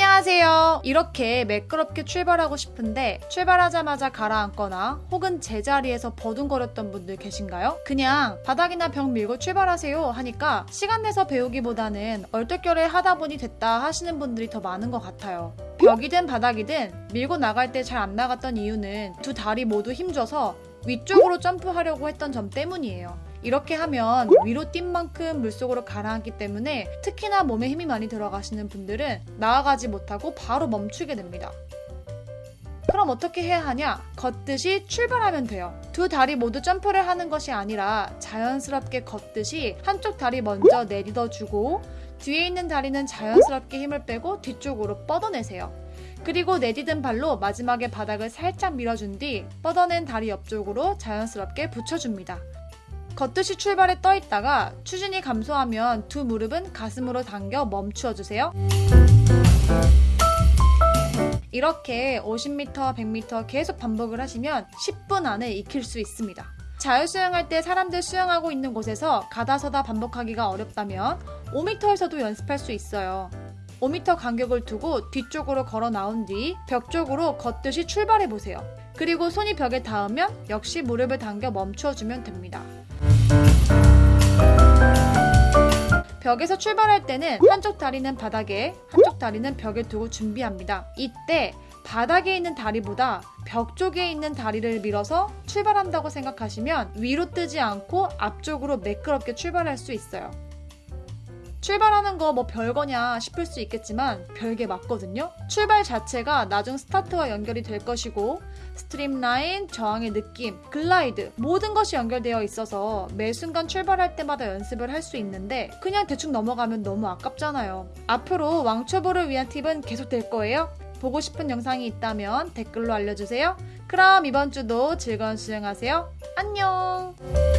안녕하세요. 이렇게 매끄럽게 출발하고 싶은데 출발하자마자 가라앉거나 혹은 제자리에서 버둥거렸던 분들 계신가요? 그냥 바닥이나 벽 밀고 출발하세요 하니까 시간 내서 배우기보다는 얼떨결에 하다 보니 됐다 하시는 분들이 더 많은 것 같아요. 벽이든 바닥이든 밀고 나갈 때 잘 안 나갔던 이유는 두 다리 모두 힘줘서 위쪽으로 점프하려고 했던 점 때문이에요. 이렇게 하면 위로 뛴 만큼 물속으로 가라앉기 때문에 특히나 몸에 힘이 많이 들어가시는 분들은 나아가지 못하고 바로 멈추게 됩니다. 그럼 어떻게 해야 하냐? 걷듯이 출발하면 돼요. 두 다리 모두 점프를 하는 것이 아니라 자연스럽게 걷듯이 한쪽 다리 먼저 내딛어 주고 뒤에 있는 다리는 자연스럽게 힘을 빼고 뒤쪽으로 뻗어내세요. 그리고 내딛은 발로 마지막에 바닥을 살짝 밀어준 뒤 뻗어낸 다리 옆쪽으로 자연스럽게 붙여줍니다. 걷듯이 출발에 떠 있다가 추진이 감소하면 두 무릎은 가슴으로 당겨 멈추어 주세요. 이렇게 50m, 100m 계속 반복을 하시면 10분 안에 익힐 수 있습니다. 자유 수영할 때 사람들 수영하고 있는 곳에서 가다 서다 반복하기가 어렵다면 5m에서도 연습할 수 있어요. 5m 간격을 두고 뒤쪽으로 걸어 나온 뒤 벽 쪽으로 걷듯이 출발해 보세요. 그리고 손이 벽에 닿으면 역시 무릎을 당겨 멈추어 주면 됩니다. 벽에서 출발할 때는 한쪽 다리는 바닥에, 한쪽 다리는 벽에 두고 준비합니다. 이때 바닥에 있는 다리보다 벽 쪽에 있는 다리를 밀어서 출발한다고 생각하시면 위로 뜨지 않고 앞쪽으로 매끄럽게 출발할 수 있어요. 출발하는 거 뭐 별거냐 싶을 수 있겠지만 별게 맞거든요. 출발 자체가 나중 스타트와 연결이 될 것이고 streamline, 저항의 느낌, glide 모든 것이 연결되어 있어서 매 순간 출발할 때마다 연습을 할 수 있는데 그냥 대충 넘어가면 너무 아깝잖아요. 앞으로 왕초보를 위한 팁은 계속 될 거예요. 보고 싶은 영상이 있다면 댓글로 알려주세요. 그럼 이번 주도 즐거운 수영하세요. 안녕!